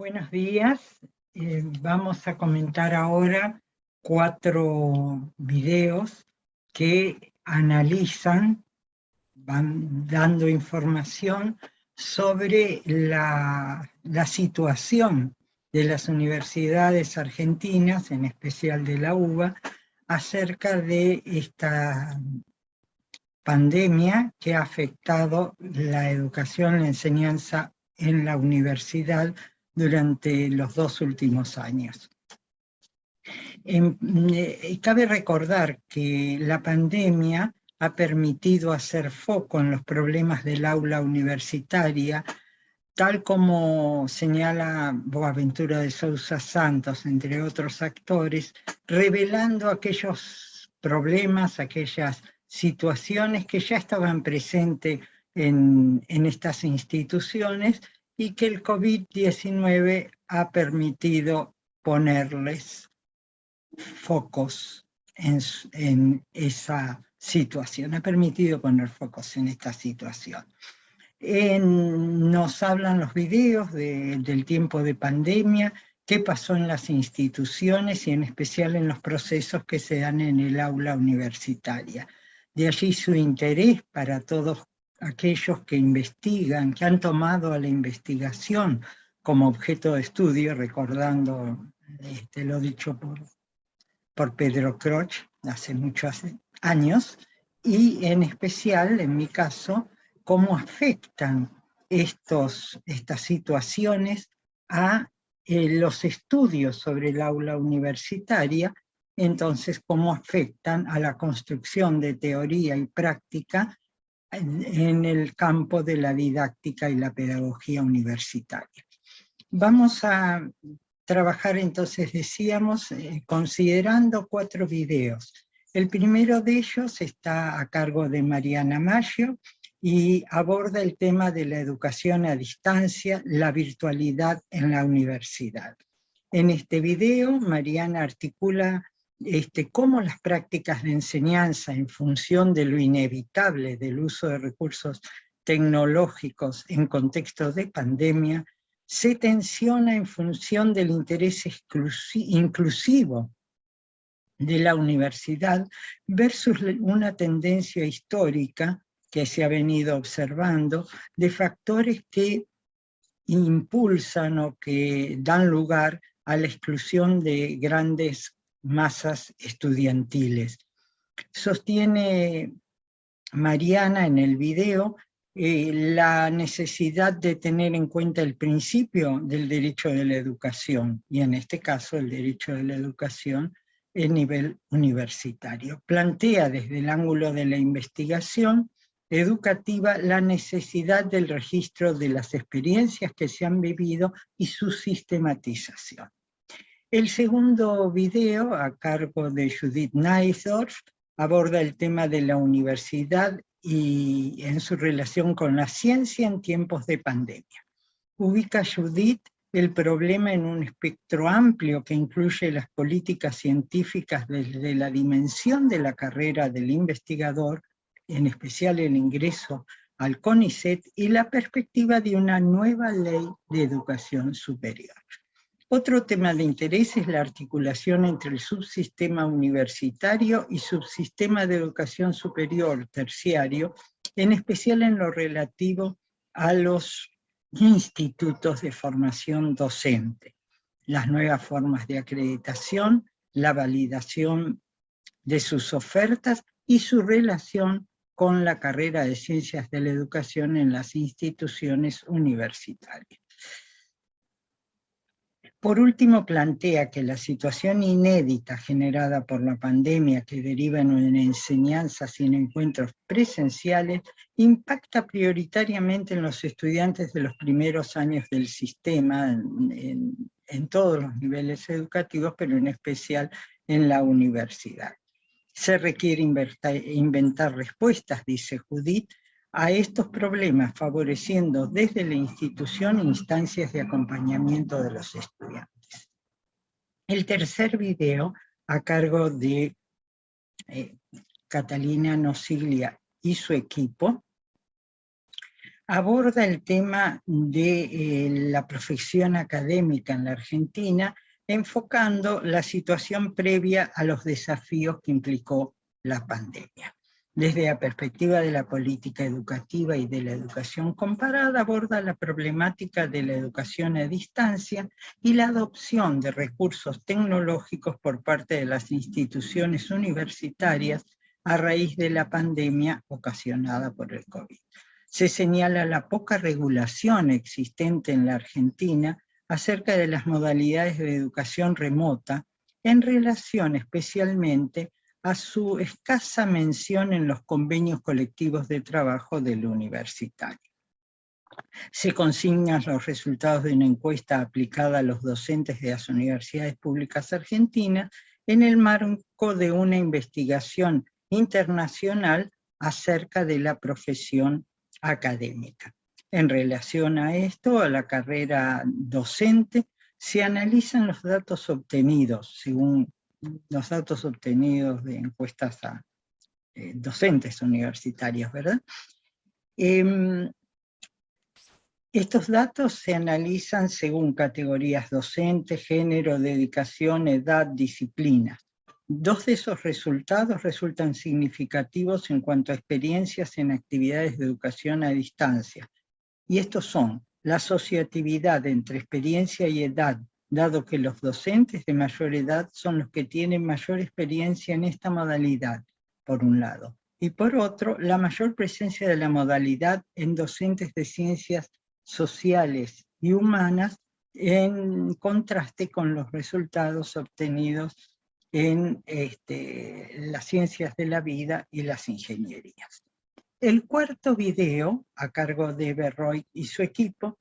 Buenos días. Eh, vamos a comentar ahora cuatro videos que analizan, van dando información sobre la, la situación de las universidades argentinas, en especial de la UBA, acerca de esta pandemia que ha afectado la educación, la enseñanza en la universidad durante los dos últimos años. Em, eh, cabe recordar que la pandemia ha permitido hacer foco en los problemas del aula universitaria, tal como señala Boaventura de Sousa Santos, entre otros actores, revelando aquellos problemas, aquellas situaciones que ya estaban presentes en, en estas instituciones y que el COVID-19 ha permitido ponerles focos en, esa situación, ha permitido poner focos en esta situación. nos hablan los videos del tiempo de pandemia, qué pasó en las instituciones y en especial en los procesos que se dan en el aula universitaria. De allí su interés para todos aquellos que investigan, que han tomado a la investigación como objeto de estudio, recordando este, lo dicho por, por Pedro Croch hace muchos años, y en especial, en mi caso, cómo afectan estos, estas situaciones a eh, los estudios sobre el aula universitaria, entonces cómo afectan a la construcción de teoría y práctica en el campo de la didáctica y la pedagogía universitaria. Vamos a trabajar entonces, decíamos, eh, considerando cuatro videos. El primero de ellos está a cargo de Mariana Maggio y aborda el tema de la educación a distancia, la virtualidad en la universidad. En este video, Mariana articula este, cómo las prácticas de enseñanza en función de lo inevitable del uso de recursos tecnológicos en contexto de pandemia, se tensiona en función del interés inclusivo de la universidad versus una tendencia histórica que se ha venido observando de factores que impulsan o que dan lugar a la exclusión de grandes masas estudiantiles. Sostiene Mariana en el video eh, la necesidad de tener en cuenta el principio del derecho de la educación, y en este caso el derecho de la educación en nivel universitario. Plantea desde el ángulo de la investigación educativa la necesidad del registro de las experiencias que se han vivido y su sistematización. El segundo video, a cargo de Judith Neisdorf, aborda el tema de la universidad y en su relación con la ciencia en tiempos de pandemia. Ubica Judith el problema en un espectro amplio que incluye las políticas científicas desde la dimensión de la carrera del investigador, en especial el ingreso al CONICET y la perspectiva de una nueva ley de educación superior. Otro tema de interés es la articulación entre el subsistema universitario y subsistema de educación superior terciario, en especial en lo relativo a los institutos de formación docente, las nuevas formas de acreditación, la validación de sus ofertas y su relación con la carrera de Ciencias de la Educación en las instituciones universitarias. Por último, plantea que la situación inédita generada por la pandemia que deriva en una enseñanza sin encuentros presenciales impacta prioritariamente en los estudiantes de los primeros años del sistema, en, en todos los niveles educativos, pero en especial en la universidad. Se requiere inventar respuestas, dice Judith, a estos problemas, favoreciendo desde la institución instancias de acompañamiento de los estudiantes. El tercer video, a cargo de eh, Catalina Nosiglia y su equipo, aborda el tema de eh, la profesión académica en la Argentina, enfocando la situación previa a los desafíos que implicó la pandemia. Desde la perspectiva de la política educativa y de la educación comparada, aborda la problemática de la educación a distancia y la adopción de recursos tecnológicos por parte de las instituciones universitarias a raíz de la pandemia ocasionada por el COVID. Se señala la poca regulación existente en la Argentina acerca de las modalidades de educación remota en relación especialmente a su escasa mención en los convenios colectivos de trabajo del universitario. Se consignan los resultados de una encuesta aplicada a los docentes de las universidades públicas argentinas en el marco de una investigación internacional acerca de la profesión académica. En relación a esto, a la carrera docente, se analizan los datos obtenidos según los datos obtenidos de encuestas a eh, docentes universitarios, ¿verdad? Em, estos datos se analizan según categorías docentes, género, dedicación, edad, disciplina. Dos de esos resultados resultan significativos en cuanto a experiencias en actividades de educación a distancia. Y estos son la asociatividad entre experiencia y edad dado que los docentes de mayor edad son los que tienen mayor experiencia en esta modalidad, por un lado. Y por otro, la mayor presencia de la modalidad en docentes de ciencias sociales y humanas en contraste con los resultados obtenidos en este, las ciencias de la vida y las ingenierías. El cuarto video, a cargo de Berroy y su equipo,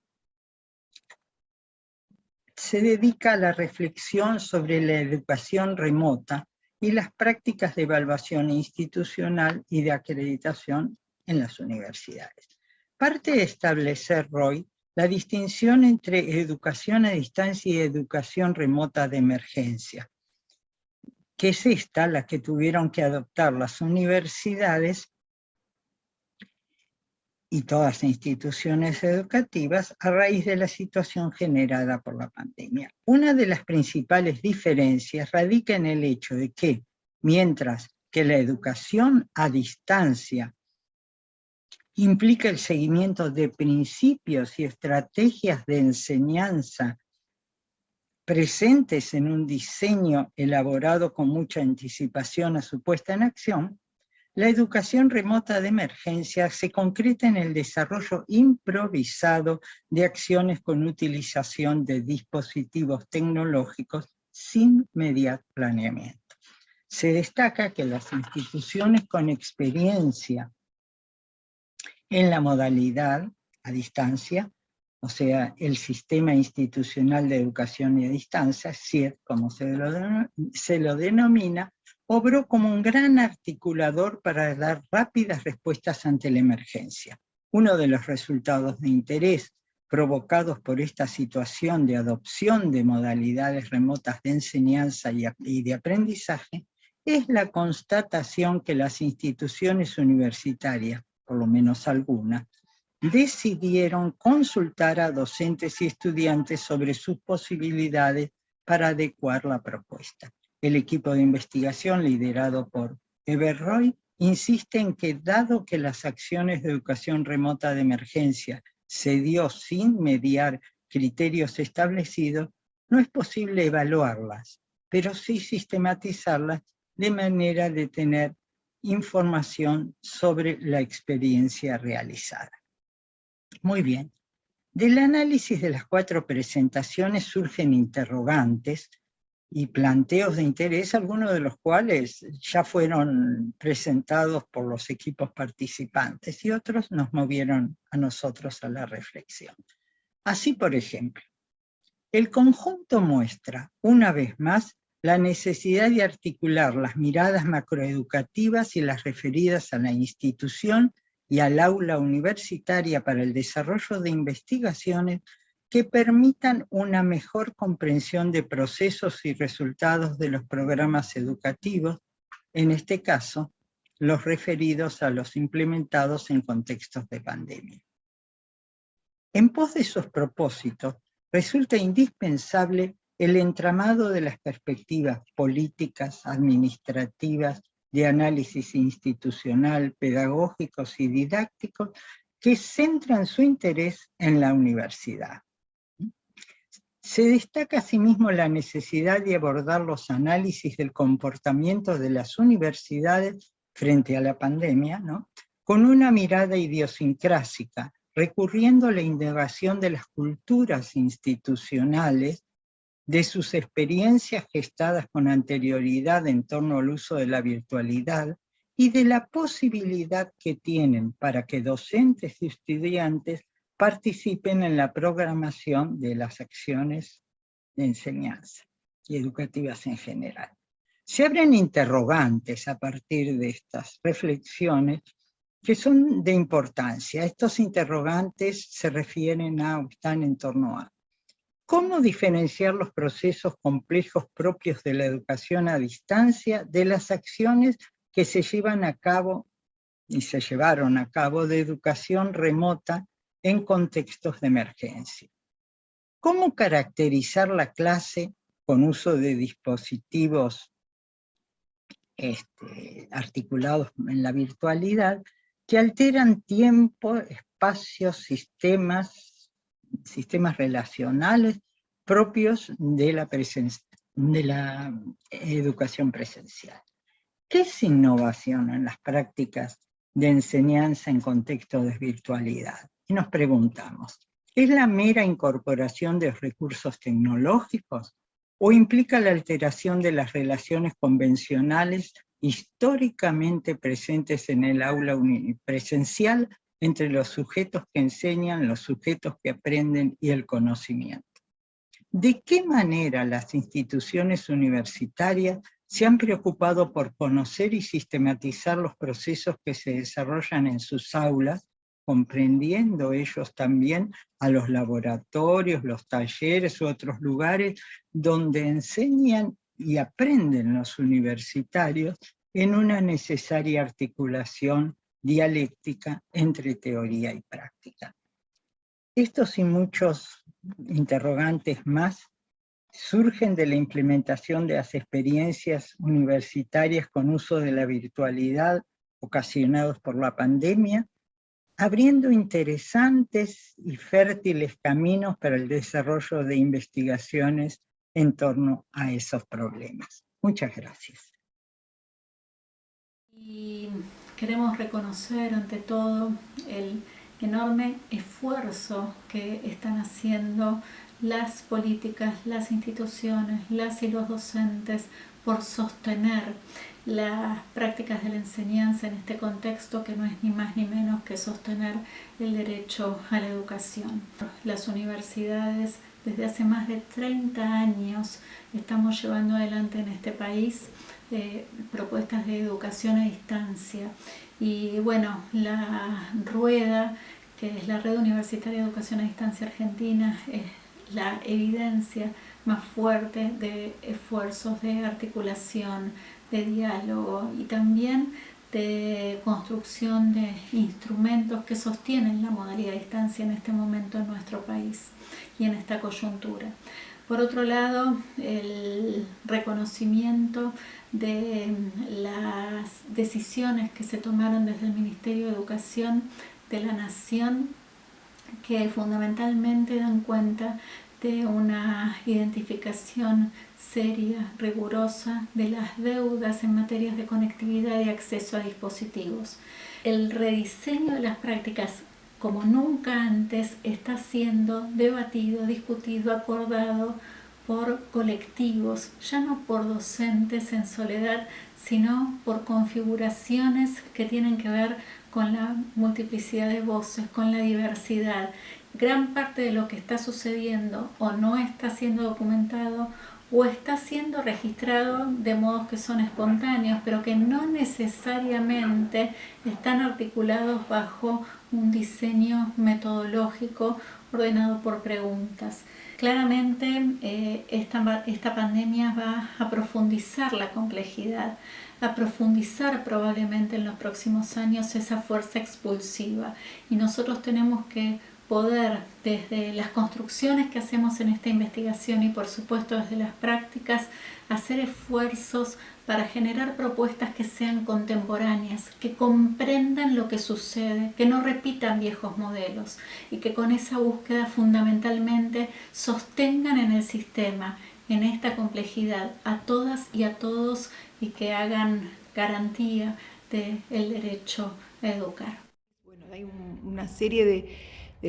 se dedica a la reflexión sobre la educación remota y las prácticas de evaluación institucional y de acreditación en las universidades. Parte de establecer, Roy, la distinción entre educación a distancia y educación remota de emergencia, que es esta la que tuvieron que adoptar las universidades y todas las instituciones educativas a raíz de la situación generada por la pandemia. Una de las principales diferencias radica en el hecho de que, mientras que la educación a distancia implica el seguimiento de principios y estrategias de enseñanza presentes en un diseño elaborado con mucha anticipación a su puesta en acción, la educación remota de emergencia se concreta en el desarrollo improvisado de acciones con utilización de dispositivos tecnológicos sin mediar planeamiento. Se destaca que las instituciones con experiencia en la modalidad a distancia, o sea, el Sistema Institucional de Educación y a Distancia, SIED, como se se lo denomina, obró como un gran articulador para dar rápidas respuestas ante la emergencia. Uno de los resultados de interés provocados por esta situación de adopción de modalidades remotas de enseñanza y de aprendizaje es la constatación que las instituciones universitarias, por lo menos algunas, decidieron consultar a docentes y estudiantes sobre sus posibilidades para adecuar la propuesta. El equipo de investigación liderado por Everroy insiste en que dado que las acciones de educación remota de emergencia se dio sin mediar criterios establecidos, no es posible evaluarlas, pero sí sistematizarlas de manera de tener información sobre la experiencia realizada. Muy bien. Del análisis de las cuatro presentaciones surgen interrogantes y planteos de interés, algunos de los cuales ya fueron presentados por los equipos participantes y otros nos movieron a nosotros a la reflexión. Así, por ejemplo, el conjunto muestra, una vez más, la necesidad de articular las miradas macroeducativas y las referidas a la institución y al aula universitaria para el desarrollo de investigaciones que permitan una mejor comprensión de procesos y resultados de los programas educativos, en este caso, los referidos a los implementados en contextos de pandemia. En pos de esos propósitos, resulta indispensable el entramado de las perspectivas políticas, administrativas, de análisis institucional, pedagógicos y didácticos que centran su interés en la universidad. Se destaca asimismo la necesidad de abordar los análisis del comportamiento de las universidades frente a la pandemia, ¿no? con una mirada idiosincrásica, recurriendo a la indagación de las culturas institucionales, de sus experiencias gestadas con anterioridad en torno al uso de la virtualidad y de la posibilidad que tienen para que docentes y estudiantes participen en la programación de las acciones de enseñanza y educativas en general. Se abren interrogantes a partir de estas reflexiones que son de importancia. Estos interrogantes se refieren a, o están en torno a, ¿cómo diferenciar los procesos complejos propios de la educación a distancia de las acciones que se llevan a cabo y se llevaron a cabo de educación remota en contextos de emergencia. ¿Cómo caracterizar la clase con uso de dispositivos este, articulados en la virtualidad que alteran tiempo, espacios, sistemas, sistemas relacionales propios de la, de la educación presencial? ¿Qué es innovación en las prácticas de enseñanza en contexto de virtualidad? Y nos preguntamos, ¿es la mera incorporación de recursos tecnológicos o implica la alteración de las relaciones convencionales históricamente presentes en el aula presencial entre los sujetos que enseñan, los sujetos que aprenden y el conocimiento? ¿De qué manera las instituciones universitarias se han preocupado por conocer y sistematizar los procesos que se desarrollan en sus aulas comprendiendo ellos también a los laboratorios, los talleres u otros lugares donde enseñan y aprenden los universitarios en una necesaria articulación dialéctica entre teoría y práctica. Estos y muchos interrogantes más surgen de la implementación de las experiencias universitarias con uso de la virtualidad ocasionados por la pandemia abriendo interesantes y fértiles caminos para el desarrollo de investigaciones en torno a esos problemas. Muchas gracias. Y queremos reconocer ante todo el enorme esfuerzo que están haciendo las políticas, las instituciones, las y los docentes por sostener las prácticas de la enseñanza en este contexto que no es ni más ni menos que sostener el derecho a la educación. Las universidades desde hace más de 30 años estamos llevando adelante en este país eh, propuestas de educación a distancia y bueno, la rueda que es la Red Universitaria de Educación a Distancia Argentina es la evidencia más fuerte de esfuerzos de articulación, de diálogo y también de construcción de instrumentos que sostienen la modalidad de distancia en este momento en nuestro país y en esta coyuntura. Por otro lado, el reconocimiento de las decisiones que se tomaron desde el Ministerio de Educación de la Nación que fundamentalmente dan cuenta de una identificación seria, rigurosa de las deudas en materias de conectividad y acceso a dispositivos. El rediseño de las prácticas como nunca antes está siendo debatido, discutido, acordado por colectivos, ya no por docentes en soledad, sino por configuraciones que tienen que ver con la multiplicidad de voces, con la diversidad. Gran parte de lo que está sucediendo o no está siendo documentado o está siendo registrado de modos que son espontáneos, pero que no necesariamente están articulados bajo un diseño metodológico ordenado por preguntas. Claramente eh, esta, esta pandemia va a profundizar la complejidad, a profundizar probablemente en los próximos años esa fuerza expulsiva y nosotros tenemos que poder desde las construcciones que hacemos en esta investigación y por supuesto desde las prácticas hacer esfuerzos para generar propuestas que sean contemporáneas, que comprendan lo que sucede, que no repitan viejos modelos y que con esa búsqueda fundamentalmente sostengan en el sistema, en esta complejidad, a todas y a todos y que hagan garantía del derecho a educar. Bueno, hay una serie de,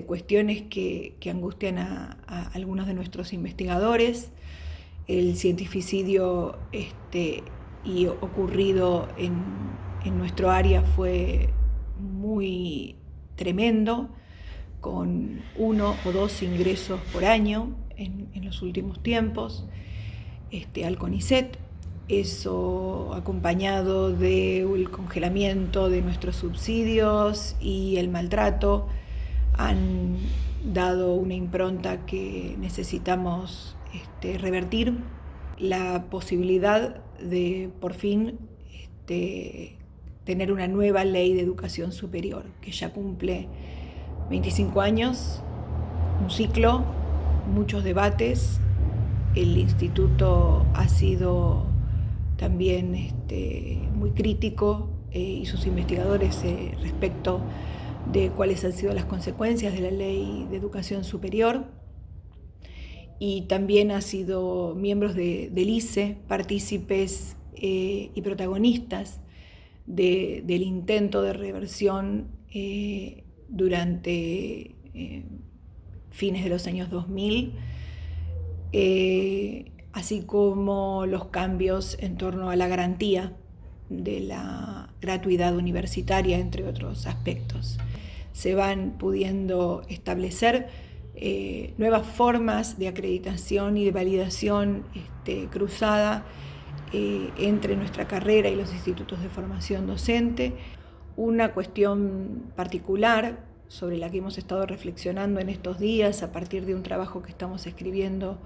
cuestiones que, angustian a, algunos de nuestros investigadores. El cientificidio este, y ocurrido en, nuestro área fue muy tremendo, con uno o dos ingresos por año en, los últimos tiempos este, al CONICET, eso acompañado del congelamiento de nuestros subsidios y el maltrato, han dado una impronta que necesitamos este, revertir la posibilidad de por fin este, tener una nueva ley de educación superior, que ya cumple 25 años, un ciclo, muchos debates. El instituto ha sido también este, muy crítico eh, y sus investigadores eh, respecto de cuáles han sido las consecuencias de la ley de educación superior. Y también ha sido miembros de, del ICE, partícipes eh, y protagonistas del intento de reversión eh, durante eh, fines de los años 2000, así como los cambios en torno a la garantía de la gratuidad universitaria, entre otros aspectos. Se van pudiendo establecer eh, nuevas formas de acreditación y de validación este, cruzada eh, entre nuestra carrera y los institutos de formación docente. Una cuestión particular sobre la que hemos estado reflexionando en estos días a partir de un trabajo que estamos escribiendo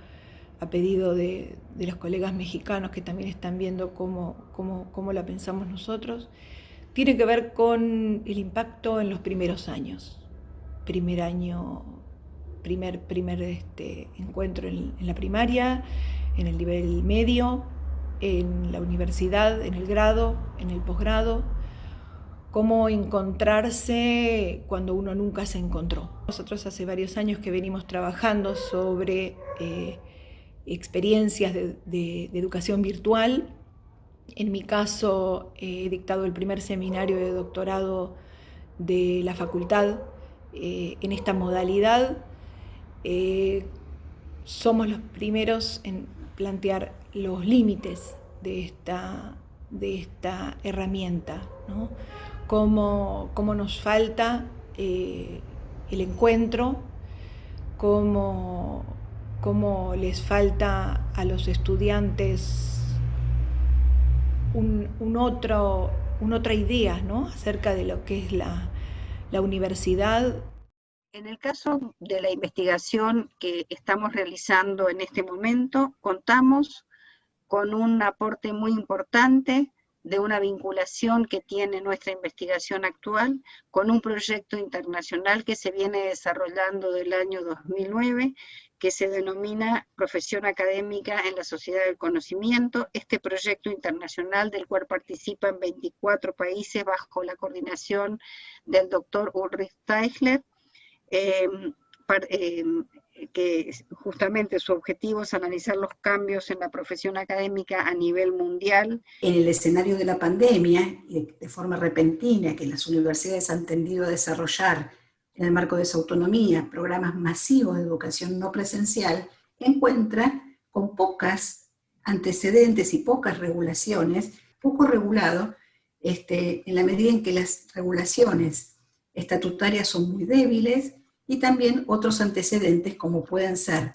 a pedido de, los colegas mexicanos que también están viendo cómo, cómo, cómo la pensamos nosotros, tiene que ver con el impacto en los primeros años. Primer año primer, primer este, encuentro en, la primaria, en el nivel medio, en la universidad, en el grado, en el posgrado, cómo encontrarse cuando uno nunca se encontró. Nosotros hace varios años que venimos trabajando sobre eh, experiencias de, educación virtual. En mi caso he dictado el primer seminario de doctorado de la facultad eh, en esta modalidad eh, somos los primeros en plantear los límites de esta, de esta herramienta, ¿no? cómo, nos falta eh, el encuentro, cómo, cómo, les falta a los estudiantes un, otro, una otra idea ¿no? acerca de lo que es la, la universidad en el caso de la investigación que estamos realizando en este momento, contamos con un aporte muy importante de una vinculación que tiene nuestra investigación actual con un proyecto internacional que se viene desarrollando del año 2009, que se denomina Profesión Académica en la Sociedad del Conocimiento. Este proyecto internacional del cual participan 24 países bajo la coordinación del doctor Ulrich Teichler, Em, em, que justamente su objetivo es analizar los cambios en la profesión académica a nivel mundial. En el escenario de la pandemia, de, forma repentina, que las universidades han tendido a desarrollar en el marco de su autonomía programas masivos de educación no presencial, encuentra con pocas antecedentes y pocas regulaciones, poco regulado, este, en la medida en que las regulaciones estatutarias son muy débiles, y también otros antecedentes como pueden ser,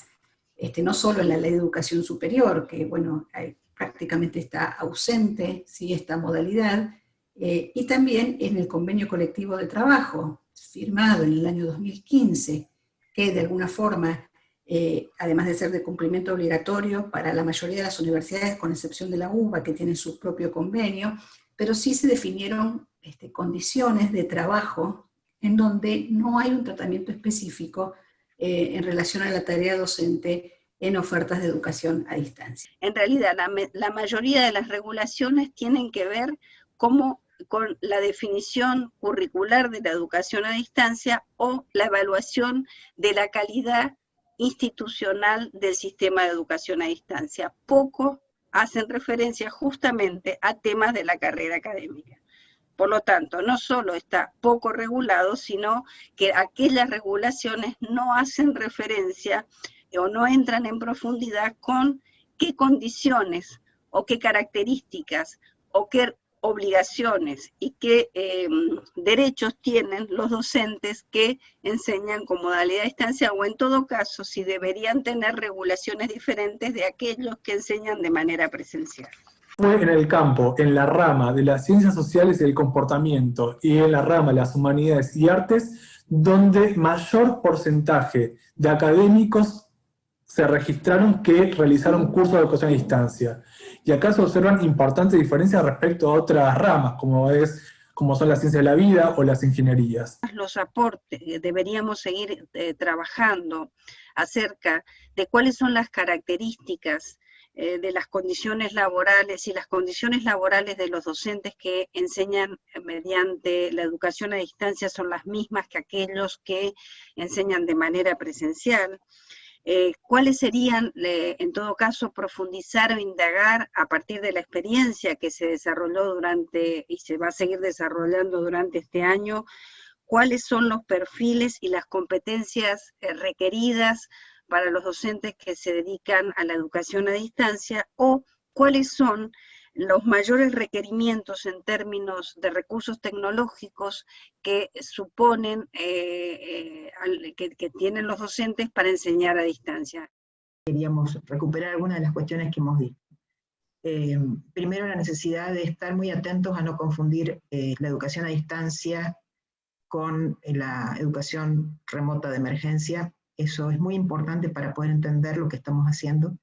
este, no solo en la ley de educación superior, que bueno, prácticamente está ausente ¿sí? esta modalidad, eh, y también en el convenio colectivo de trabajo, firmado en el año 2015, que de alguna forma, eh, además de ser de cumplimiento obligatorio para la mayoría de las universidades, con excepción de la UBA, que tiene su propio convenio, pero sí se definieron este, condiciones de trabajo en donde no hay un tratamiento específico eh, en relación a la tarea docente en ofertas de educación a distancia. En realidad, la, mayoría de las regulaciones tienen que ver con la definición curricular de la educación a distancia o la evaluación de la calidad institucional del sistema de educación a distancia. Poco hacen referencia justamente a temas de la carrera académica. Por lo tanto, no solo está poco regulado, sino que aquellas regulaciones no hacen referencia o no entran en profundidad con qué condiciones o qué características o qué obligaciones y qué em, derechos tienen los docentes que enseñan con modalidad de distancia o en todo caso si deberían tener regulaciones diferentes de aquellos que enseñan de manera presencial. Fue en el campo, en la rama de las ciencias sociales y el comportamiento y en la rama de las humanidades y artes donde mayor porcentaje de académicos se registraron que realizaron cursos de educación a distancia. Y acá se observan importantes diferencias respecto a otras ramas, como, es, como son las ciencias de la vida o las ingenierías. Los aportes, eh, deberíamos seguir eh, trabajando acerca de cuáles son las características eh, de las condiciones laborales y las condiciones laborales de los docentes que enseñan mediante la educación a distancia son las mismas que aquellos que enseñan de manera presencial. Eh, ¿Cuáles serían, en todo caso, profundizar o indagar a partir de la experiencia que se desarrolló durante y se va a seguir desarrollando durante este año? ¿Cuáles son los perfiles y las competencias eh, requeridas para los docentes que se dedican a la educación a distancia? ¿O cuáles son los mayores requerimientos en términos de recursos tecnológicos que suponen, eh, eh, que, tienen los docentes para enseñar a distancia. Queríamos recuperar algunas de las cuestiones que hemos dicho. Eh, primero, la necesidad de estar muy atentos a no confundir la educación a distancia con la educación remota de emergencia. Eso es muy importante para poder entender lo que estamos haciendo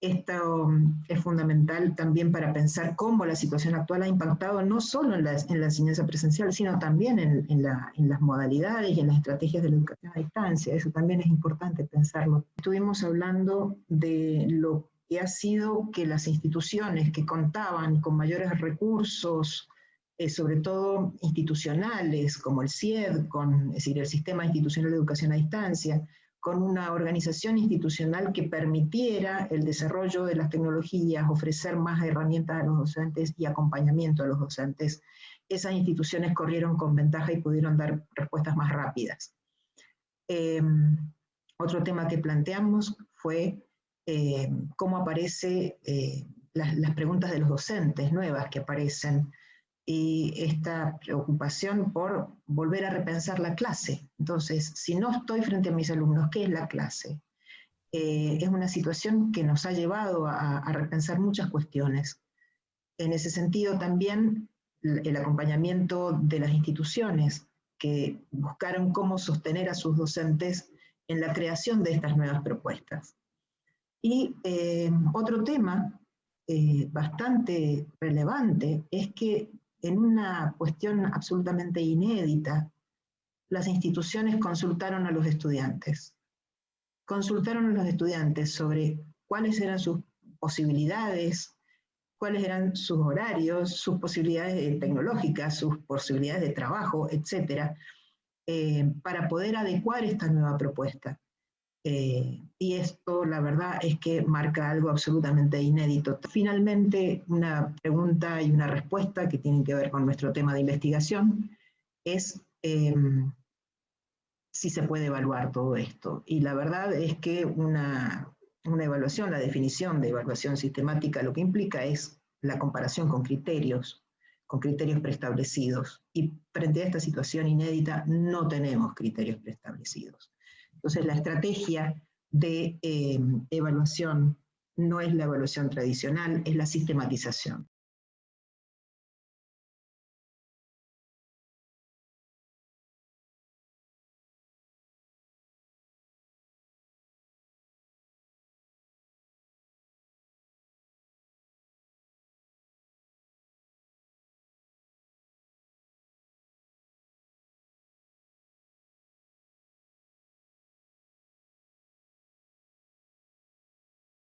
esto mm, es fundamental también para pensar cómo la situación actual ha impactado no solo en la, enseñanza presencial, sino también en, las modalidades y en las estrategias de la educación a distancia. Eso también es importante pensarlo. Estuvimos hablando de lo que ha sido que las instituciones que contaban con mayores recursos, eh, sobre todo institucionales, como el CIED, es decir, el Sistema Institucional de Educación a Distancia, con una organización institucional que permitiera el desarrollo de las tecnologías, ofrecer más herramientas a los docentes y acompañamiento a los docentes, esas instituciones corrieron con ventaja y pudieron dar respuestas más rápidas. Em, otro tema que planteamos fue em, cómo aparecen eh, las preguntas de los docentes nuevas que aparecen y esta preocupación por volver a repensar la clase. Entonces, si no estoy frente a mis alumnos, ¿qué es la clase? Eh, es una situación que nos ha llevado a, repensar muchas cuestiones. En ese sentido también el acompañamiento de las instituciones que buscaron cómo sostener a sus docentes en la creación de estas nuevas propuestas. Y eh, otro tema eh, bastante relevante es que en una cuestión absolutamente inédita, las instituciones consultaron a los estudiantes. Consultaron a los estudiantes sobre cuáles eran sus posibilidades, cuáles eran sus horarios, sus posibilidades tecnológicas, sus posibilidades de trabajo, etc., eh, para poder adecuar esta nueva propuesta. Eh, y esto, la verdad, es que marca algo absolutamente inédito. Finalmente, una pregunta y una respuesta que tienen que ver con nuestro tema de investigación es em, si se puede evaluar todo esto. Y la verdad es que una, una evaluación, la definición de evaluación sistemática, lo que implica es la comparación con criterios, con criterios preestablecidos. Y frente a esta situación inédita no tenemos criterios preestablecidos. Entonces la estrategia de eh, evaluación no es la evaluación tradicional, es la sistematización.